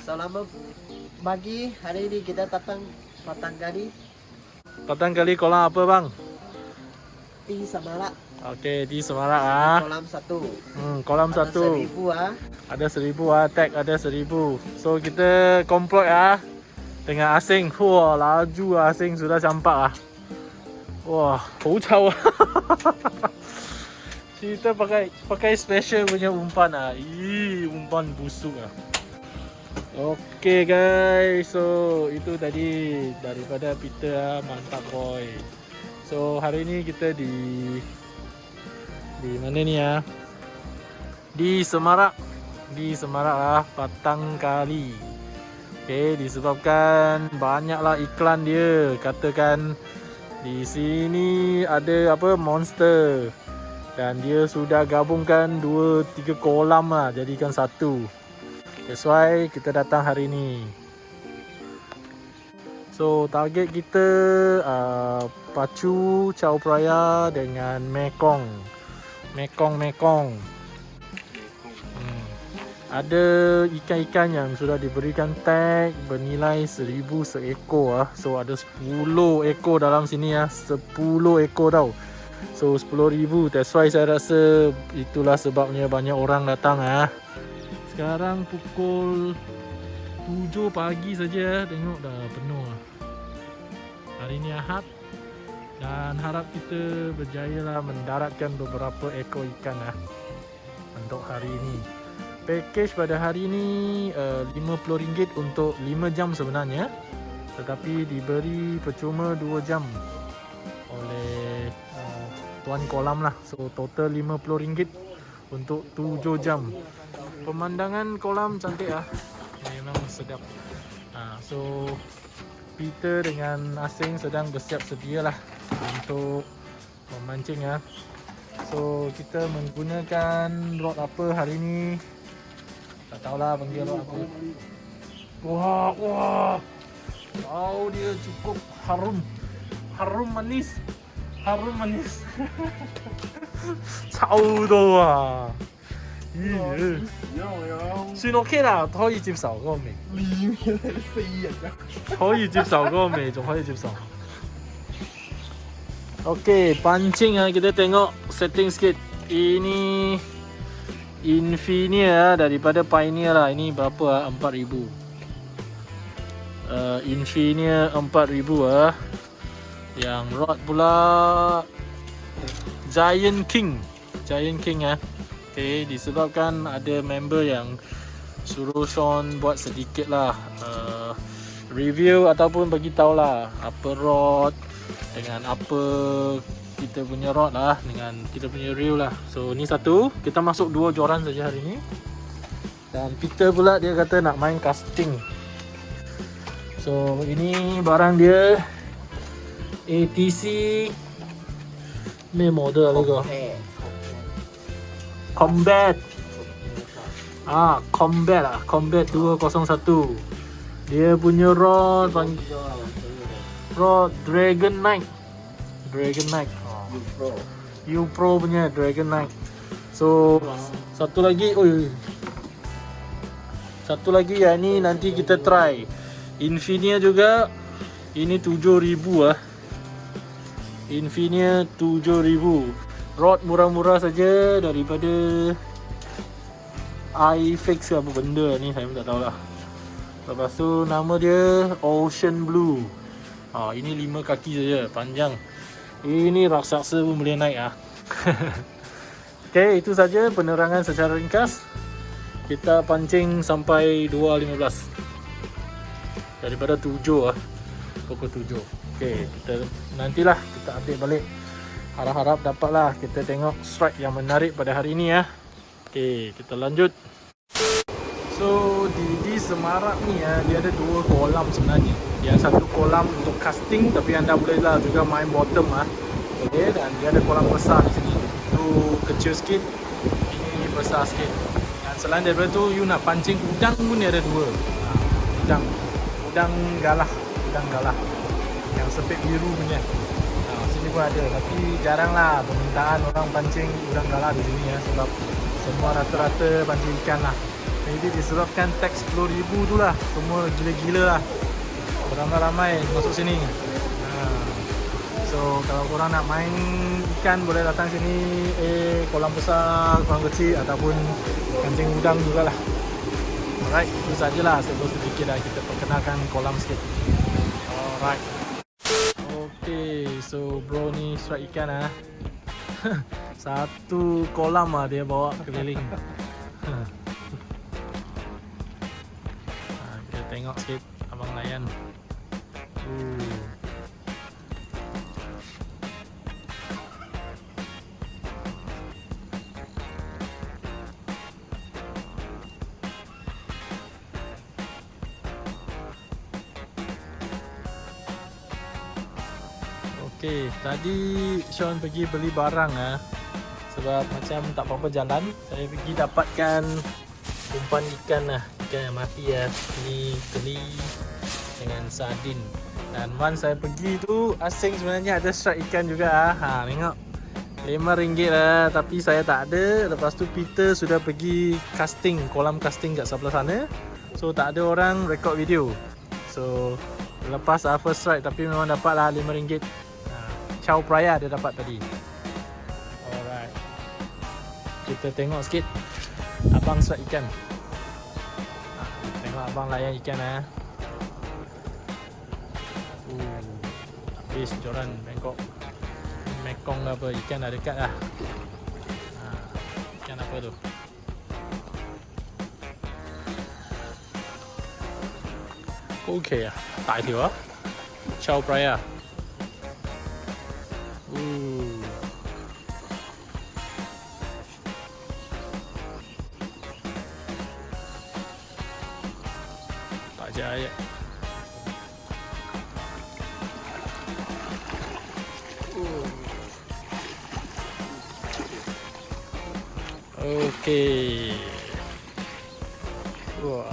Selamat pagi. Hari ini kita datang Batang Kali Patang kali kolam apa bang? Di Semarak. Okey di Semarak ah. Kolam satu. Hmm, kolam Ada satu. Seribu ah. Ada seribu ah, tag ada seribu. So kita komplot ah dengan asing. Wah, laju ah, asing sudah campak ah. Wah, hou cao ah. Kita pakai pakai special punya umpan ah. Ih, umpan busuk ah. Okay guys, so itu tadi daripada Peter ah, mantap boy. So hari ni kita di di mana ni ah? Di Semarak. Di Semarak lah Patang Kali. Okay disebabkan banyaklah iklan dia. Katakan di sini ada apa monster. Dan dia sudah gabungkan 2-3 kolam lah Jadikan satu. That's why kita datang hari ni So target kita uh, Pacu, Chao Phraya dengan Mekong Mekong Mekong Hmm. Ada ikan-ikan yang sudah diberikan tag bernilai 1000 seekor ah. So ada 10 ekor dalam sini ah. 10 ekor tau. So 10,000 that's why saya rasa itulah sebabnya banyak orang datang ah. Sekarang pukul 7 pagi saja tengok dah penuh ah. Hari ni Ahad dan harap kita berjaya lah mendaratkan beberapa ekor ikan lah untuk hari ini. Package pada hari ini uh, RM50 untuk 5 jam sebenarnya tetapi diberi percuma 2 jam oleh uh, tuan kolam lah. So total RM50 untuk 7 jam. Pemandangan kolam cantik ah. Memang sedap. Ha, so Peter dengan Asing sedang bersiap sedialah untuk memancing ya. So kita menggunakan rod apa hari ni? Tak tahulah panggil rod apa. Wah, wah. Wow, dia cukup harum. Harum manis. Harum manis. Saudara. 算 OK 啦，可以接受嗰个味。可以接受嗰个味，仲可以接受。Okey, pancing ah kita tengok setting sikit. Ini Infinia daripada Pioneer lah. Ini berapa ah? 4000. Uh, Infinia 4000 ah. Yang rod pula Giant King. Giant King ah. Okey, disebabkan ada member yang suruh Sean buat sedikit lah uh, review ataupun bagi tahu lah apa rod dengan apa kita punya rod lah dengan kita punya reel lah. So ni satu. Kita masuk dua joran saja hari ni. Dan Peter pula dia kata nak main casting. So ini barang dia ATC ni model lagi Combat Ah, Combat ah, Combat 201. Dia punya rod pang- rod Dragon Knight. Dragon Knight. Pro. U Pro punya Dragon Knight. So, satu lagi, oi. Satu lagi ya ni nanti kita try. Infinia juga. Ini 7000 ah. Infinia 7000. Rod murah-murah saja daripada iFix ke apa benda ni saya pun tak tahulah. Lepas tu nama dia Ocean Blue. Ha, ini lima kaki saja, panjang. Ini raksasa pun boleh naik ah. Okey, itu saja penerangan secara ringkas. Kita pancing sampai 2.15. Daripada 7 ah. Pukul 7. Okey, kita nantilah kita update balik. Harap-harap dapatlah kita tengok strike yang menarik pada hari ini ya. Okey, kita lanjut. So di di Semarak ni ya, dia ada dua kolam sebenarnya. Yang satu kolam untuk casting tapi anda bolehlah juga main bottom ah. Okay, dan dia ada kolam besar di sini. Tu kecil sikit, ini besar sikit. Dan selain daripada tu, you nak pancing udang pun dia ada dua. Ha, udang, udang galah, udang galah. Yang sepit biru punya. Pun ada, tapi jarang lah permintaan orang pancing udang galah di sini ya. Sebab semua rata-rata pancing ikan lah. Maybe disebabkan tax RM10,000 tu lah. Semua gila-gila lah. Ramai-ramai masuk sini. Ha. So kalau korang nak main ikan boleh datang sini eh kolam besar, kolam kecil ataupun kancing udang jugalah. Alright, itu sajalah sebelum sedikit dah kita perkenalkan kolam sikit. Alright. So bro ni strike ikan ah. Satu kolam ah dia bawa keliling. ha, kita tengok sikit abang layan. Uh. Tadi Sean pergi beli barang ah. Sebab macam tak apa-apa jalan, saya pergi dapatkan umpan ikan lah, ikan yang mati ya. Ni teli dengan sardin. Dan once saya pergi tu asing sebenarnya ada strike ikan juga ah. Ha, tengok. RM5 lah tapi saya tak ada. Lepas tu Peter sudah pergi casting, kolam casting kat sebelah sana. So tak ada orang record video. So lepas first strike tapi memang dapat lah RM5 cow praya dia dapat tadi. Alright. Kita tengok sikit abang suat ikan. Ah, tengok abang layan ikan eh. Uh, habis joran Bangkok. Mekong apa ikan dah dekat dah. ikan apa tu? Okay lah tak tahu lah Chow Praya. OK，哇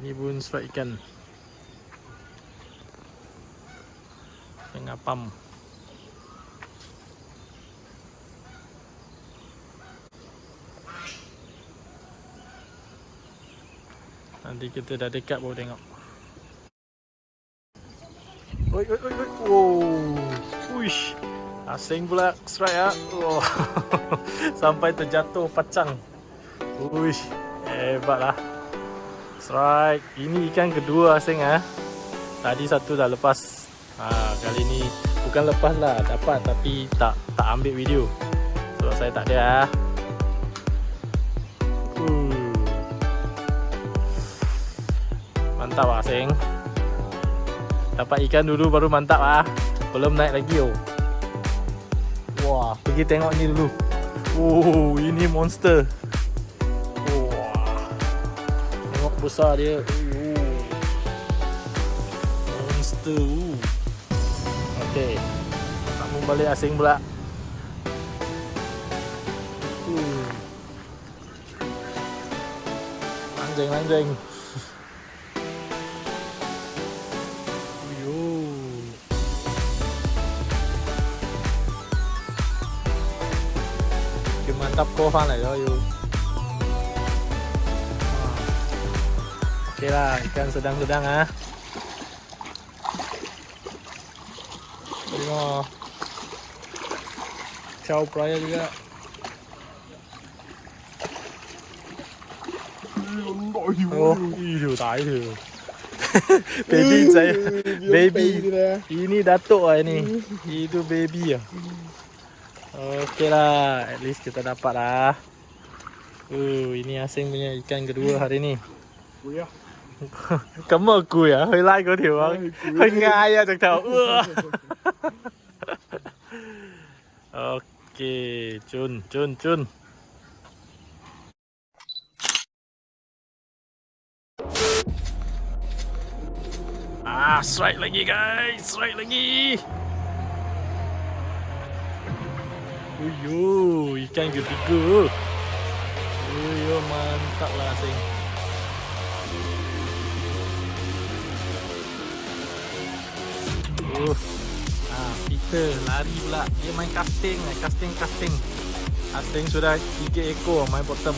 ！ini pun strike ikan. Tengah pam nanti kita dah dekat baru tengok oi oi oi oi wow uish asing pula strike ah oh. sampai terjatuh pacang uish hebat lah Strike. Ini ikan kedua asing ah. Tadi satu dah lepas. Ha, kali ni bukan lepas lah, dapat tapi tak tak ambil video. Sebab saya tak ada ah. Mantap ah asing. Dapat ikan dulu baru mantap ah. Belum naik lagi oh. Wah, pergi tengok ni dulu. Oh, ini monster. besar dia. Oh. Monster. Okey. Sambung balik asing pula. Uh. Lanjeng mantap kau lại rồi Okey lah, ikan sedang-sedang ah. Tengok. Chow praya juga. Oh, itu tak itu. baby saya, baby. Ini datuk ah ini. Itu baby ah. Okey lah At least kita dapat lah. Uh, Ini asing punya ikan kedua hari ni. Kuya Kamu kuya? Hei lai kau dia bang. Ngai ya. Tak tahu. Okey Cun, cun, cun Ah, strike lagi guys, strike lagi. Uyo, ikan ketiga. Uyo, mantap lah sing. Uh. Ah, Peter lari pula. Dia main casting, eh. casting, casting. Casting sudah 3 ekor main bottom.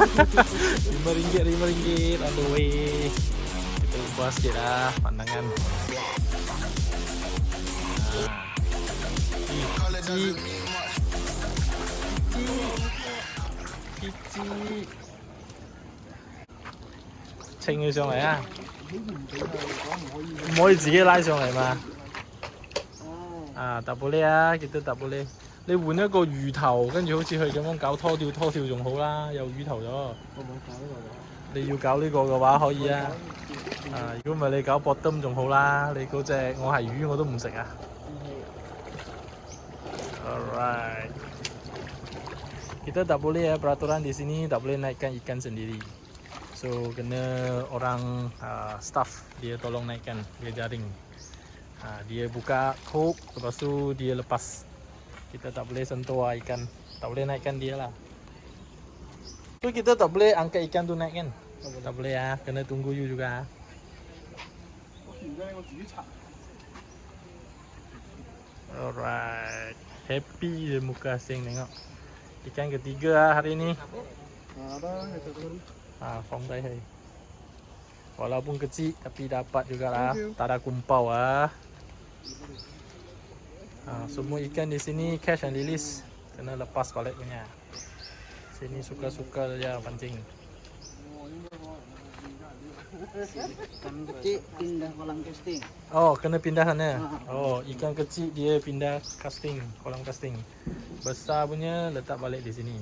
lima ringgit, lima ringgit on the way. Kita ubah sikit lah pandangan. Ah. Kicik. Kicik. Kicik. 称佢上嚟啊！唔可以自己拉上嚟嘛？啊，搭玻璃啊，记得搭玻璃。你换一个鱼头，跟住好似佢咁样搞拖吊，拖吊仲好啦，有鱼头咗。我冇搞呢个你要搞呢个嘅话，可以啊。 啊，如果唔系你搞博灯仲好啦。你嗰只我系鱼我都唔食啊。Alright. Kita tak boleh ya peraturan di sini tak boleh naikkan ikan sendiri. So kena orang uh, staff dia tolong naikkan dia jaring. Ha, dia buka hook lepas tu dia lepas. Kita tak boleh sentuh lah ikan. Tak boleh naikkan dia lah. So kita tak boleh angkat ikan tu naik kan? Tak boleh ya, kena tunggu you juga. Alright. Happy je muka asing tengok. Ikan ketiga lah hari ni. Ha, phong đây hay. Walaupun kecil tapi dapat jugalah. Tak ada kumpau ah. Ha, semua ikan di sini cash and release. Kena lepas balik punya. Sini suka-suka saja pancing. Ikan kecil pindah kolam casting. Oh, kena pindah sana. Oh, ikan kecil dia pindah casting, kolam casting. Besar punya letak balik di sini.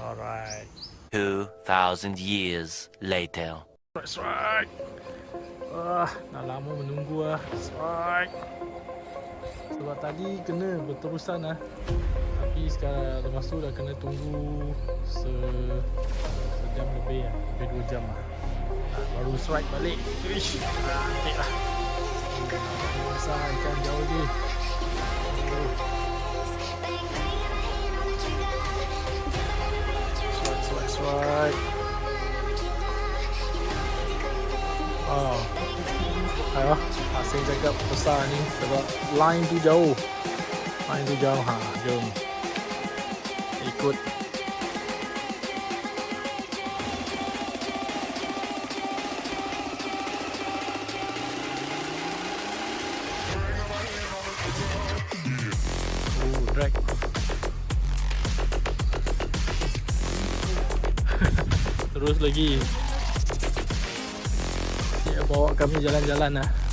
Alright. 2,000 years later. Strike, strike. Wah, dah lama menunggu lah. Strike. Sebab tadi kena berterusan lah. Tapi sekarang lepas tu dah kena tunggu se sejam lebih lah. Lebih dua jam lah. Ah, baru strike balik. Ish, cantik lah. Besar ikan jauh. Oh. Strike, strike, strike. Oh. Ayo, Asyik cakap besar ni sebab line tu jauh. Line tu jauh. Ha, jom. Ikut. Drag. Terus lagi. Dia bawa kami jalan-jalan lah.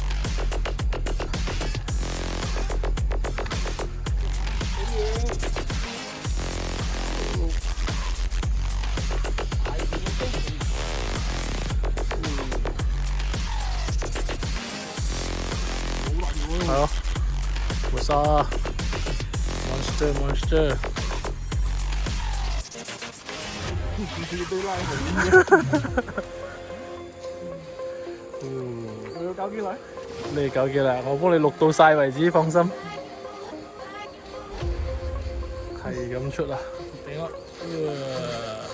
Monster, monster. Ừ. Cao kia lại. 你够嘅啦，我帮你录到晒为止，放心。系咁出啊！顶我，呃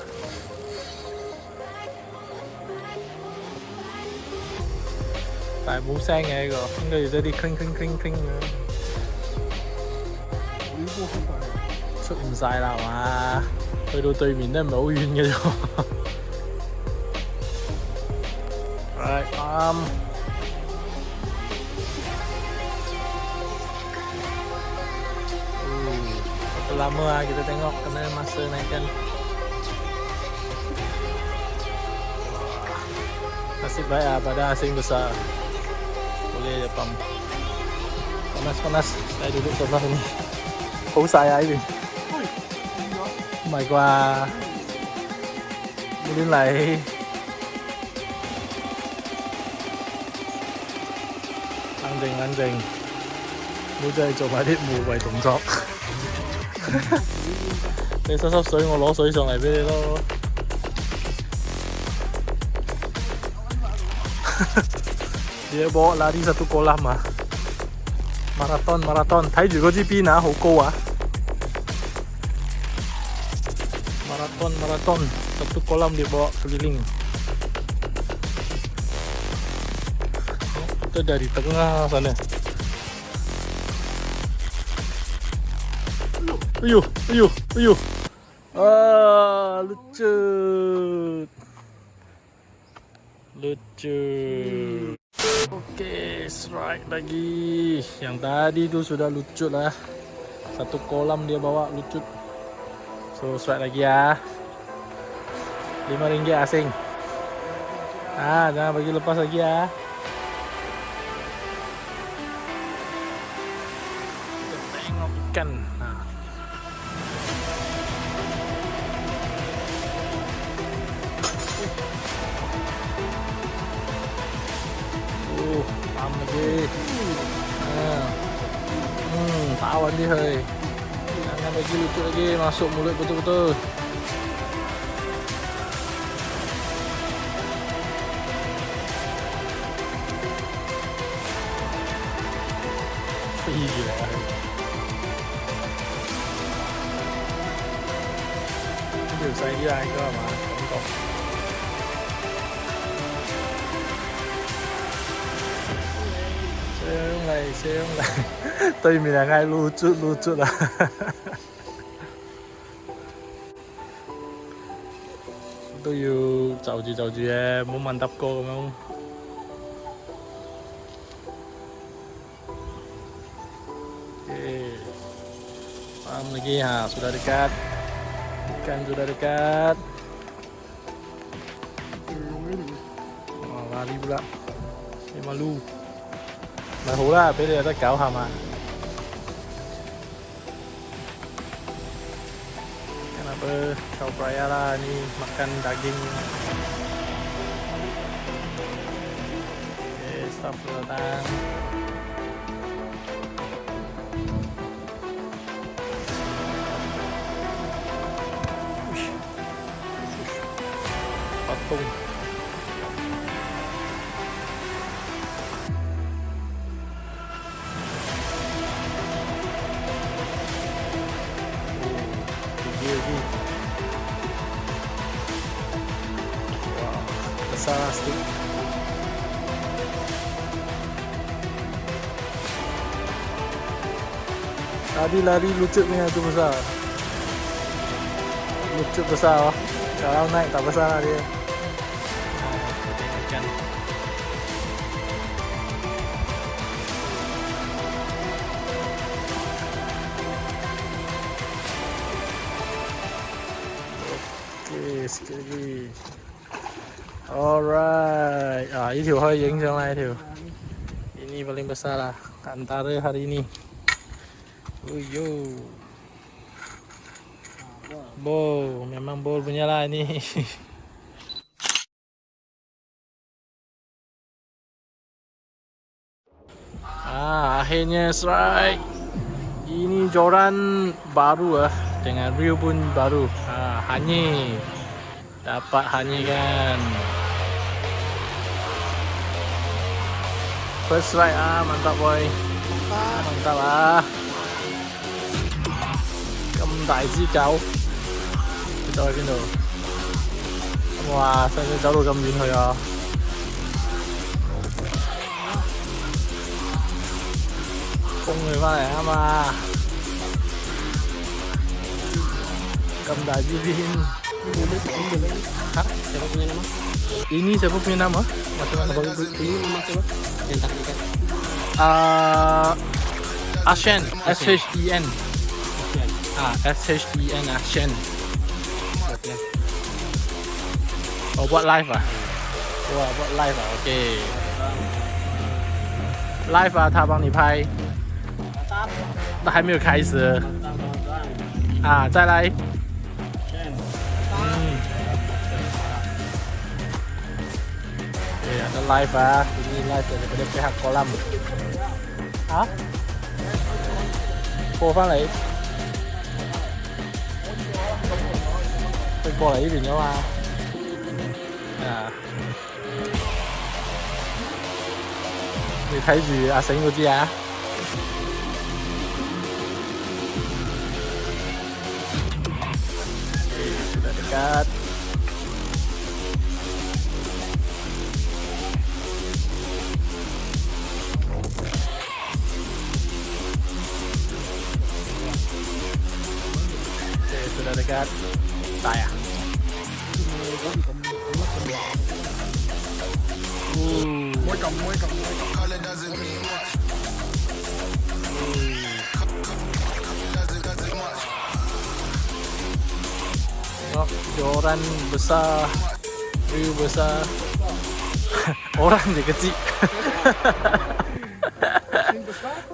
但系冇声嘅呢个，应该要多啲 cling cling cling cling 嘅。 出唔晒啦系嘛？去到对面都唔系好远嘅啫。Right, um, Uh, berapa lama lah kita tengok kena masa naikkan Wah, Nasib baik lah pada asing besar Boleh je pump Panas-panas Saya duduk sebelah 好細啊呢邊。唔係啩？冇亂嚟。冷靜冷靜，冇真係做埋啲護衞動作。你濕濕水，我攞水上嚟俾你咯。Dia bawa lari satu kolam ah. Maraton, maraton. Thấy 住嗰支邊啊，好高啊！Maraton. Satu kolam dia bawa keliling. Kita dari tengah sana. Ayuh, ayuh, ayuh. Ah, lucu. Lucu. Okey, strike lagi. Yang tadi tu sudah lucu lah. Satu kolam dia bawa lucu. So, strike lagi. Lima ringgit asing. Ah, jangan bagi lepas lagi. Kita tengok ikan. Ha. Uh, lagi. Ha. Hmm, tawan dia hai. Bagi lucu lagi masuk mulut betul-betul. Gila. Điều xoay đi ai cơ mà Không này xem này Tây mình là ngay lưu chút lưu chút à Tôi yêu chào chị chào chị em muốn ăn đắp cô không Malam lagi ha, sudah dekat. Ikan sudah dekat. Oh, lari pula. Saya malu. まあ、ほらペレだけ青浜 kenapa kau peraya lah ni makan daging Okay, staff datang Patung stick tadi lari lucut ni tu besar. Lucut besar kalau naik tak besar lah dia. Ikan Ok, sikit lagi Alright, ah, ini tuh hari yang jangan itu. Ini paling besar lah antara hari ini. Uyo, bol, memang bol punya lah ini. ah, akhirnya strike. Ini joran baru lah dengan reel pun baru. Ah, hanyi. Dapat hanyi kan. First strike ah, mantap boy. Mantap ah. 咁大支狗。走去边度？哇！使唔使走到咁远去啊？封佢翻嚟啊嘛！咁大支边？Hah? Siapa punya nama? Ini siapa punya nama? Macam mana? Abang ini nama siapa? Yang tak ikan. Uh, Ashen. S. H E N. Ah, S H E N Ashen. Oh, buat live ah? Wah, buat live ah? Okay. Live 啊，他帮你拍。那还没有开始啊，再来。live à? ah ini live daripada pihak kolam hah cô phát lấy cái cô lấy thì nhau à à. Thì thấy gì? À sánh của chị à dekat muecas. Color doesn't mean much. Oh, joran besar View besar Orang je kecil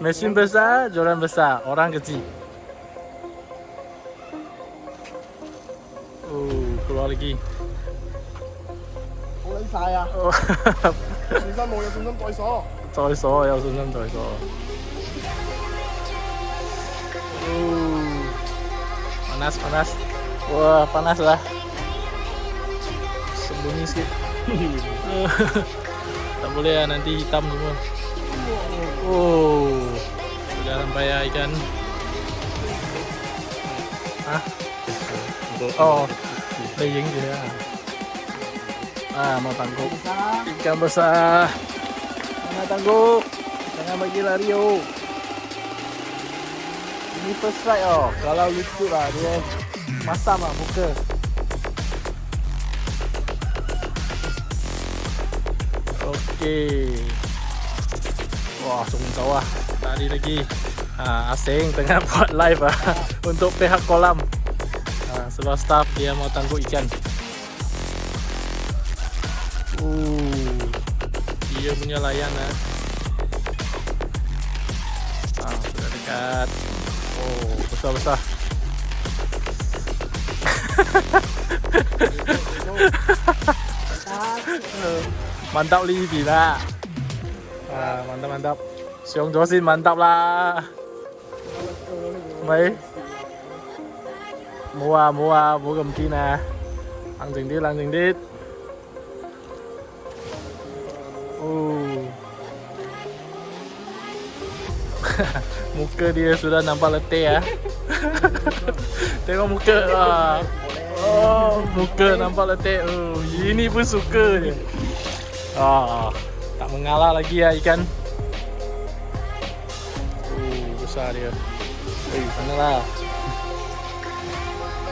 Mesin besar joran besar, Orang kecil Oh, keluar lagi Oh, saya 信心冇？有信心再锁。再锁，有信心再锁 Oh, Panas, panas Wah, panas lah Sembunyi sikit Tak boleh lah, nanti hitam semua Oh Sudah sampai ya ikan Hah? Oh Laying dia Ah, mau tangkuk. Ikan besar. Jangan tangkuk Jangan bagi lari oh Ini first strike oh Kalau lucu lah dia Masam lah muka. Okey. Wah sungguh sawah. Tadi lagi. Ha, Asing tengah buat live ah Untuk pihak kolam. Ha, Seluar staff dia mau tangkuk ikan Uh, dia punya layan ah. Ah, sudah dekat. Oh, besar-besar. mantap li bila. Ah, mantap mantap. Xiong Xin mantap lah. Mấy mua mua mua cầm kia nè ăn chừng đi ăn chừng đi Oh. muka dia sudah nampak letih ya. Tengok muka. Ah. Oh, muka nampak letih. Oh, ini pun suka je. Ah, tak mengalah lagi ya ikan. Oh, besar dia. Eh, sana lah.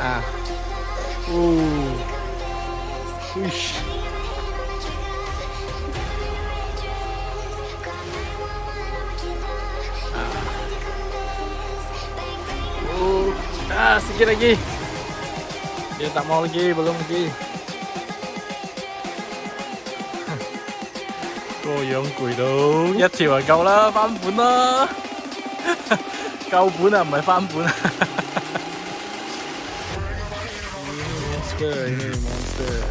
Ah. Oh. Uish. sikit lagi. Dia tak mau lagi, belum lagi. Cô dưỡng quỷ đâu Nhất thì là câu là phạm bún đó Câu bún à, mới phạm bún à Monster, monster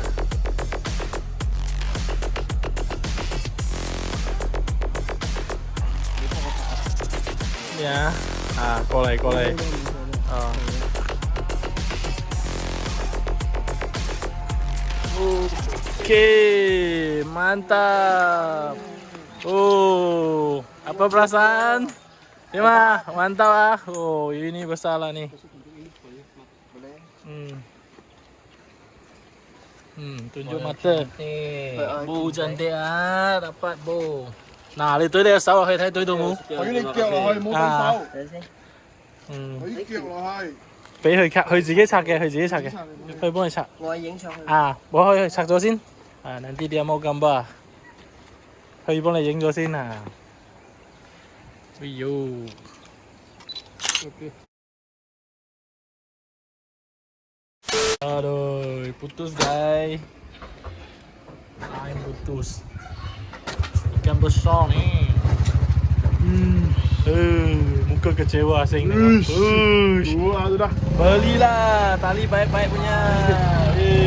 Yeah. À, cô này, cô này. Oke, mantap. Oh, apa perasaan? Terima, mantap ah. Oh, ini besar lah nih. Hmm. Hmm, tunjuk mata. Bu cantik ah, dapat bu. Nah, itu dia sawah hai thái tôi đúng 我要你脚落去，冇对手。 Ừ, 我啲脚落去。俾佢拆，佢自己拆嘅，佢自己拆嘅，佢帮你拆。我影上去。 啊，我可以拆咗先。 Ha, nanti dia mau gambar. Hai pun lah jenggo sini lah. Wiyo. Okay. Aduh, putus guys. Lain putus. Ikan besar ni. Hmm. Uh, muka kecewa asing ni. Ush. Ush. Dua tu dah. Belilah tali baik-baik punya.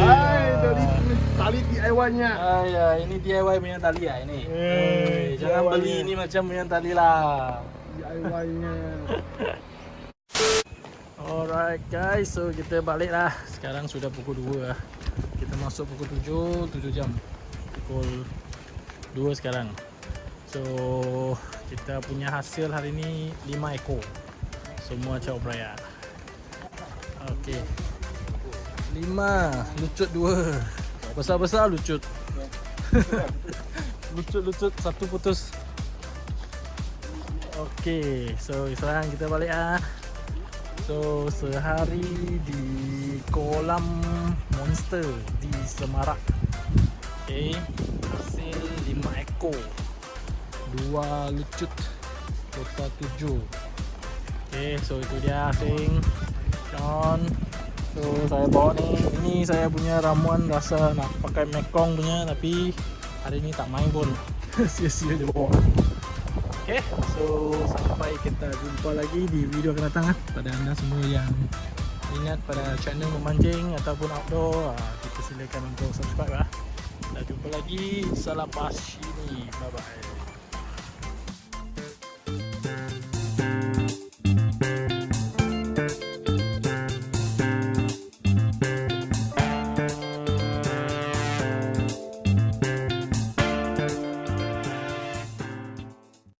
Hai, tali. Ah tali DIY-nya. Ah ya, ini DIY punya tali ya ini. Eh, jangan DIY-nya. beli ini macam punya tali lah. DIY-nya. Alright guys, so kita balik lah. Sekarang sudah pukul 2 lah. Kita masuk pukul 7, 7 jam. Pukul 2 sekarang. So kita punya hasil hari ni 5 ekor. Semua cow peraya. Okey. 5, lucut 2. Besar-besar lucut. Lucut-lucut satu putus. Okey, so sekarang kita balik ah. So sehari di kolam monster di Semarak. Okey, hasil 5 ekor. Dua lucut total 7. Okey, so itu dia asing. John. So saya bawa ni. Ini saya punya ramuan rasa nak pakai Mekong punya tapi hari ni tak main pun. Sia-sia dia bawa. Okay, so sampai kita jumpa lagi di video akan datang lah pada anda semua yang minat pada channel memancing ataupun outdoor ah, kita silakan untuk subscribe lah. Kita jumpa lagi. Salam pas sini. Bye bye.